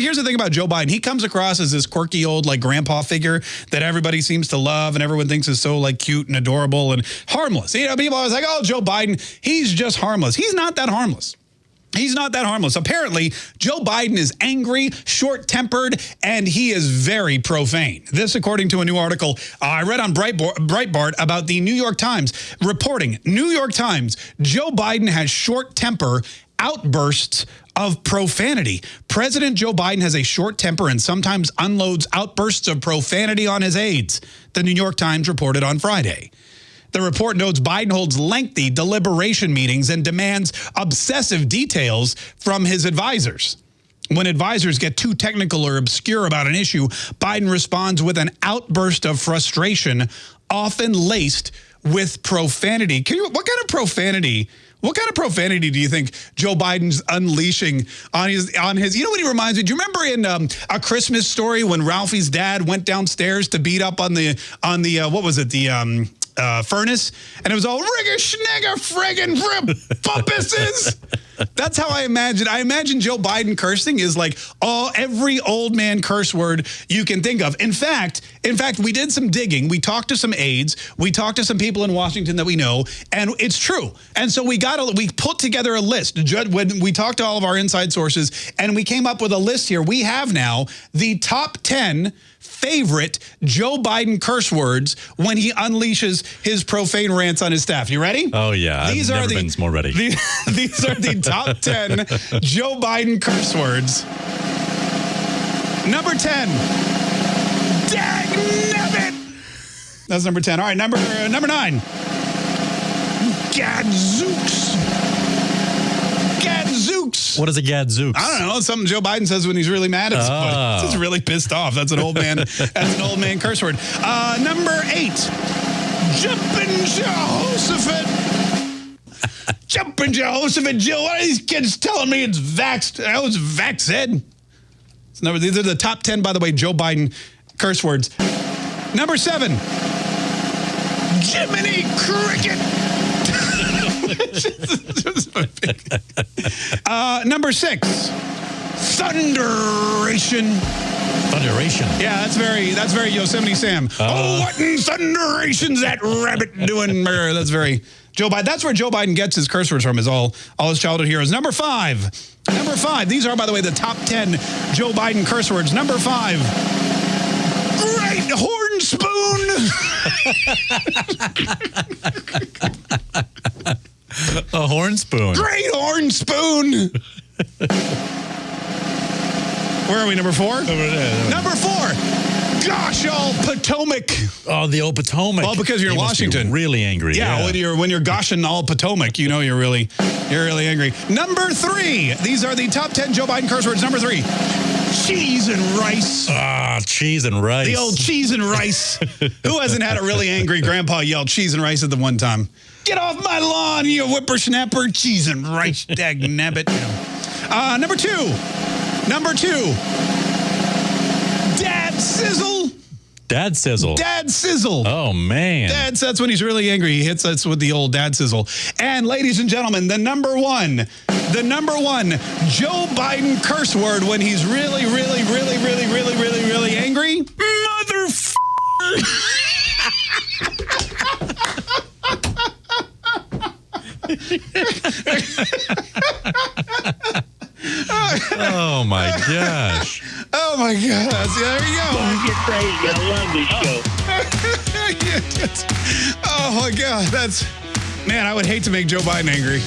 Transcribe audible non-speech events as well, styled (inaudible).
here's the thing about Joe Biden. He comes across as this quirky old like grandpa figure that everybody seems to love and everyone thinks is so like cute and adorable and harmless. You know, people always like, oh, Joe Biden, he's just harmless. He's not that harmless. He's not that harmless. Apparently, Joe Biden is angry, short-tempered, and he is very profane. This, according to a new article uh, I read on Breitbart about the New York Times, reporting, New York Times, Joe Biden has short temper outbursts of profanity. President Joe Biden has a short temper and sometimes unloads outbursts of profanity on his aides, the New York Times reported on Friday. The report notes Biden holds lengthy deliberation meetings and demands obsessive details from his advisors. When advisors get too technical or obscure about an issue, Biden responds with an outburst of frustration, often laced with profanity. Can You, what kind of profanity what kind of profanity do you think Joe Biden's unleashing on his on his? You know what he reminds me? Do you remember in um, a Christmas story when Ralphie's dad went downstairs to beat up on the on the uh, what was it the um, uh, furnace, and it was all rigger schnegger friggin' (laughs) puppuses. That's how I imagine. I imagine Joe Biden cursing is like all every old man curse word you can think of. In fact, in fact, we did some digging. We talked to some aides. We talked to some people in Washington that we know, and it's true. And so we got a, we put together a list when we talked to all of our inside sources, and we came up with a list here. We have now the top 10 favorite Joe Biden curse words when he unleashes his profane rants on his staff. You ready? Oh, yeah. These I've are the, more ready. The, (laughs) these are the top (laughs) 10 Joe Biden curse words. Number 10. Dag That's number 10. All right, number uh, number 9. Gadzooks. What is a gadzooks? I don't know. Something Joe Biden says when he's really mad at someone. Oh. He's really pissed off. That's an old man. (laughs) that's an old man curse word. Uh, number eight. Jumping Jehoshaphat. Jumping Jehoshaphat, Jill. What are these kids telling me it's vaxxed? I was vaxxed. Number, these are the top 10, by the way, Joe Biden curse words. Number seven, Jiminy Cricket. Uh, number six, Thunderation. Thunderation. Yeah, that's very that's very Yosemite Sam. Uh, oh, what in thunderation's that rabbit doing? That's very Joe Biden. That's where Joe Biden gets his curse words from. Is all all his childhood heroes. Number five. Number five. These are, by the way, the top ten Joe Biden curse words. Number five. Great horn spoon. (laughs) A horn spoon. Great horn spoon. (laughs) Where are we? Number four? Number four gosh, all Potomac. Oh, the old Potomac. Well, because you're in Washington. really angry. Yeah, yeah, when you're when you're goshing all Potomac, you know you're really you're really angry. Number three. These are the top ten Joe Biden curse words. Number three. Cheese and rice. Ah, cheese and rice. The old cheese and rice. (laughs) Who hasn't had a really angry grandpa yell cheese and rice at the one time? Get off my lawn, you whippersnapper. Cheese and rice, (laughs) dag nabbit. Uh, number two. Number two. Dad sizzle. Dad sizzle. Dad sizzle. Oh, man. Dad, that's when he's really angry. He hits us with the old dad sizzle. And ladies and gentlemen, the number one, the number one Joe Biden curse word when he's really, really, really, really, really, really, really angry. Motherfucker. Oh my gosh. Oh my gosh. There you go. Don't get crazy. I love this show. (laughs) oh my God. That's, man, I would hate to make Joe Biden angry.